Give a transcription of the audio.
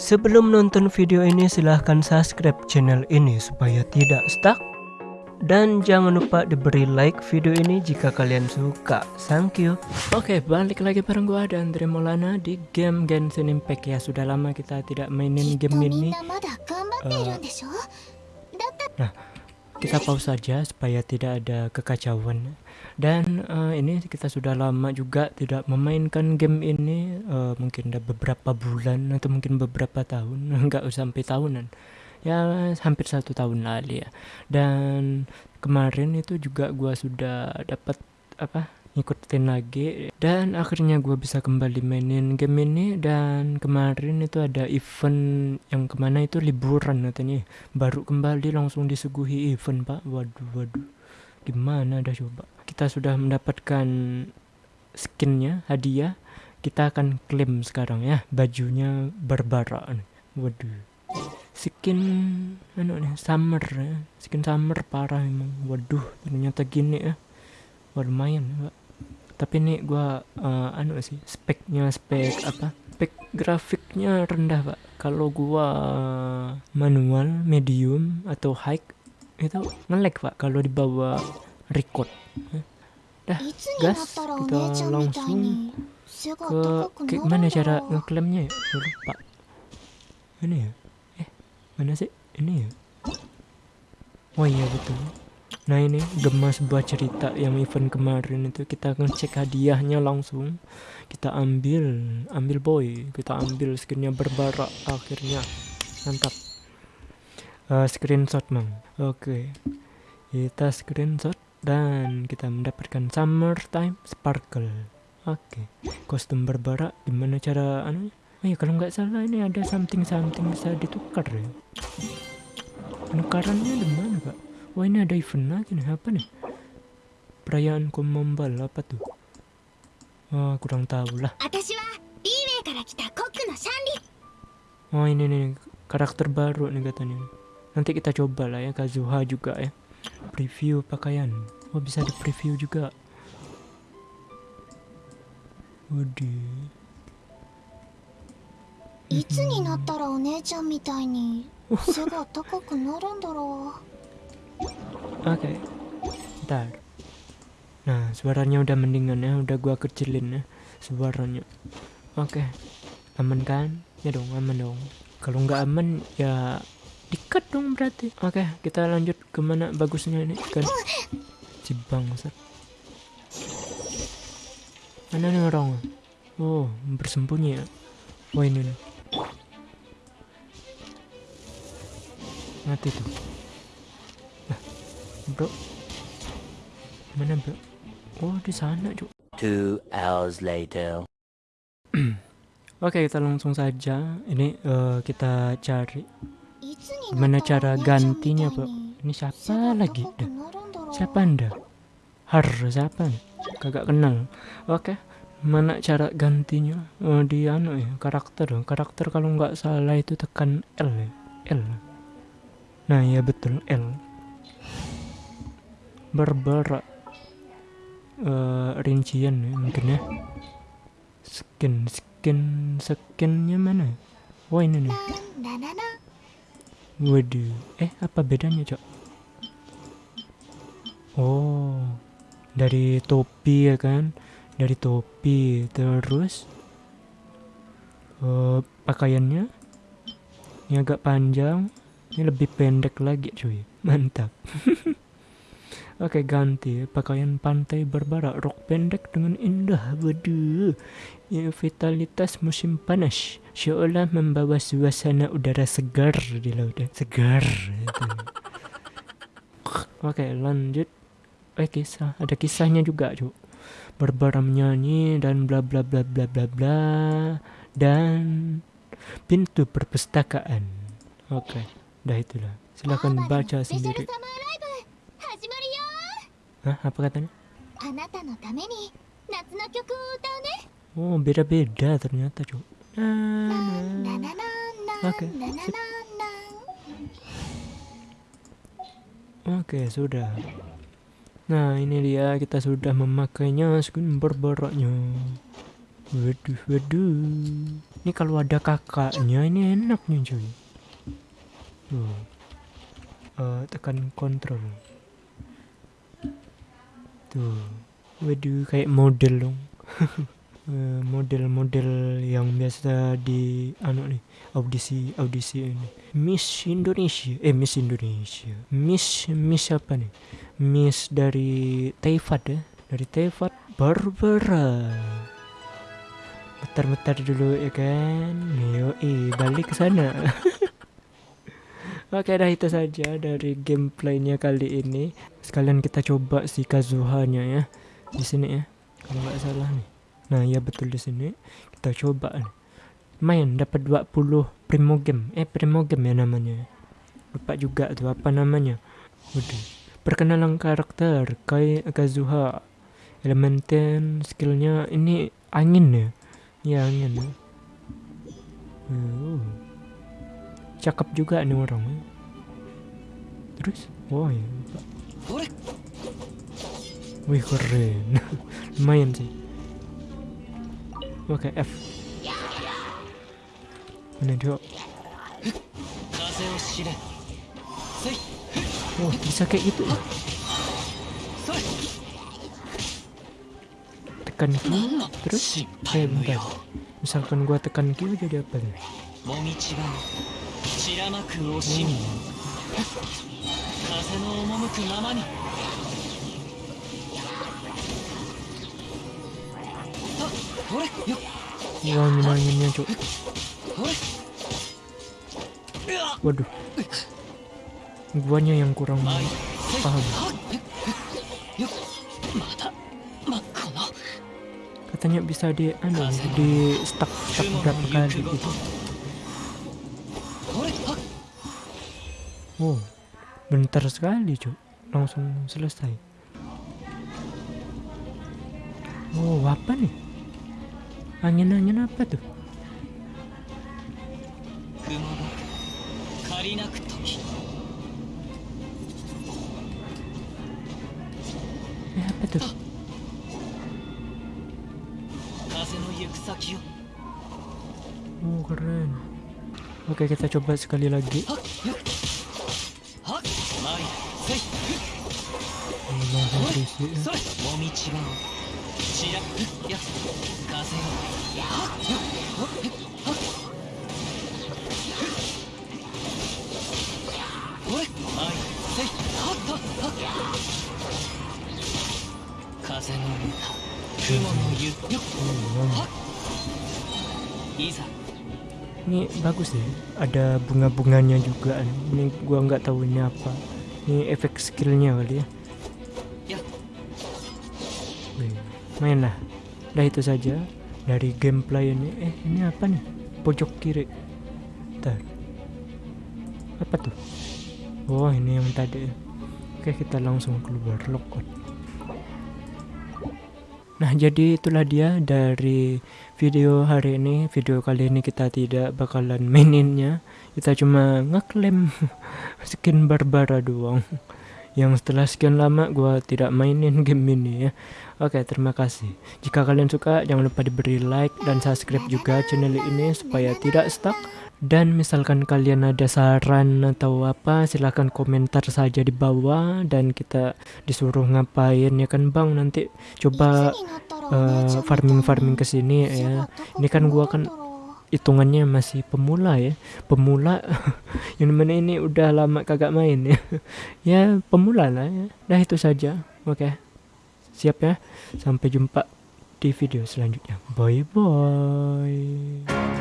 Sebelum nonton video ini silahkan subscribe channel ini supaya tidak stuck dan jangan lupa diberi like video ini jika kalian suka. Thank you. Oke, balik lagi bareng gua dan Andre Maulana di game Genshin Impact ya. Sudah lama kita tidak mainin game ini. Uh, nah, kita pause saja supaya tidak ada kekacauan. Dan uh, ini kita sudah lama juga tidak memainkan game ini. Uh, mungkin udah beberapa bulan atau mungkin beberapa tahun, nggak usah sampai tahunan ya hampir satu tahun lalu ya dan kemarin itu juga gua sudah dapat apa ngikutin lagi. Dan akhirnya gue bisa kembali mainin game ini. Dan kemarin itu ada event yang ke mana itu liburan katanya. Baru kembali langsung disuguhi event pak. Waduh waduh. Gimana dah coba? Kita sudah mendapatkan skinnya hadiah. Kita akan klaim sekarang ya. Bajunya Barbara waduh. Skin anu nih summer ya. Skin summer parah emang. Waduh ternyata gini ya. Wah, lumayan ya, tapi nih gua uh, anu sih speknya spek apa? Spek grafiknya rendah pak. Kalau gua manual medium atau high itu ngelag pak kalau dibawa record. Dah gas kita langsung ke kayak mana cara ngeklaimnya ya? Lupa. Ini ya? Mana sih? Ini ya? Oh iya betul nah ini gemas sebuah cerita yang event kemarin itu kita akan cek hadiahnya langsung kita ambil ambil boy kita ambil skinnya berbarak akhirnya mantap uh, screenshot mang oke okay. kita screenshot dan kita mendapatkan summertime sparkle oke okay. kostum berbarak gimana cara anu Oh ya kalau nggak salah ini ada something something bisa ditukar ya. Penukarannya di mana? Wah ini ada event lagi nih apa nih? Perayaan Komombal apa tuh? Oh kurang tahu lah. Oh ini nih karakter baru nih katanya. Nanti kita coba lah ya Kazuha juga ya. Preview pakaian. Oh bisa di preview juga. Waduh. いつになったらお姉ちゃんみたいに背が高くなるんだろう Oke, okay. ntar. Nah, suaranya udah mendingan ya, udah gua kecilin ya suaranya. Oke, okay. aman kan? Ya dong, aman dong. Kalau nggak aman ya dikat dong berarti. Oke, okay, kita lanjut ke mana bagusnya ini kan? Si bangsat. Mana nih orang? Oh, bersembunyi ya. Wah ini nih. mati tuh bro mana bro oh di sana cuk. Two hours later. Oke kita langsung saja. Ini uh, kita cari gimana cara gantinya bro ini siapa lagi? Dah. Siapa anda? Har siapa? Kagak kenal. Oke mana cara gantinya? Oh, di anu ya karakter. Karakter kalau nggak salah itu tekan L ya. L. Nah ya betul L Barbara uh, rincian ya mungkin ya. Skin skin skinnya mana? Wah ini nih. Waduh eh apa bedanya cok? Oh dari topi ya kan? Dari topi terus uh, pakaiannya? Ini agak panjang ini lebih pendek lagi cuy. Mantap. Oke ganti pakaian pantai berbara rok pendek dengan indah waduh ya, vitalitas musim panas. Seolah membawa suasana udara segar di lautan. Segar. Oke lanjut. Eh kisah. Ada kisahnya juga cuy berbara menyanyi dan bla bla bla bla bla bla dan pintu perpustakaan. Oke. Dah itulah. Silakan baca sendiri. Hah, apa katanya? Oh, beda-beda ternyata, Cuk. Oke. Oke, sudah. Nah, ini dia kita sudah memakainya skin berbaraknya. Waduh, waduh. Ini kalau ada kakaknya ini enak nih cuy. Tuh. Uh, tekan kontrol. Tuh. Waduh kayak model dong. Eh, model-model yang biasa di anu nih audisi audisi ini. Miss Indonesia eh Miss Indonesia. Miss Miss apa nih? Miss dari Taifat ya dari Taifat Barbara. Muter-muter dulu ya kan? Yo, eh balik ke sana Oke dah itu saja dari gameplaynya kali ini. Sekalian kita coba si Kazuhanya ya di sini ya. Kalau nggak salah nih. Nah ya betul di sini. Kita coba nih. Main dapat 20 primo game. Eh primo game ya namanya. Lupa juga tuh apa namanya. Udah perkenalan karakter Kai Kazuha. Elemen skillnya ini angin ya. Ya angin. Ya uh. Cakep juga nih orang terus oh ya wih keren lumayan sih Oke, F. Mana dia? Oh, bisa kayak gitu ya? Tekan Q, terus kayak bentar. Misalkan gua tekan Q jadi apa nih? Hmm. 風の赴くままに Wah, angin-anginnya, cuk. Waduh. Guanya yang kurang paham. Katanya bisa di anu di stuck stuck berapa kali gitu. Wow, bentar sekali cuk, langsung selesai. Wow, apa nih? Angin-angin apa tuh? Eh, apa tuh? Oh keren Oke kita coba sekali lagi 風をはっよっほっはっほれ前せいはっはっはっ風の歌雲の湯よっ Oh, wow. いざ Ini bagus deh. Ada bunga-bunganya juga. Ini gua nggak tahu ini apa. Ini efek skillnya kali ya. や Wih, main lah. Dah itu saja dari gameplay ini. Eh, ini apa nih? Pojok kiri. Bentar. Apa tuh? Oh, ini yang tadi. Oke, kita langsung keluar logout. Nah, jadi itulah dia dari video hari ini. Video kali ini kita tidak bakalan maininnya. Kita cuma ngeklaim skin Barbara doang. Yang setelah sekian lama gua tidak mainin game ini ya. Oke, terima kasih. Jika kalian suka, jangan lupa diberi like dan subscribe juga channel ini supaya tidak stuck. Dan misalkan kalian ada saran atau apa, silahkan komentar saja di bawah. Dan kita disuruh ngapain ya kan bang? Nanti coba eh, farming-farming ke sini ya. Ini kan gua kan hitungannya masih pemula ya. Pemula yang mana ini udah lama kagak main ya. Ya pemula lah ya. Dah itu saja. Oke. Siap ya. Sampai jumpa di video selanjutnya. Bye bye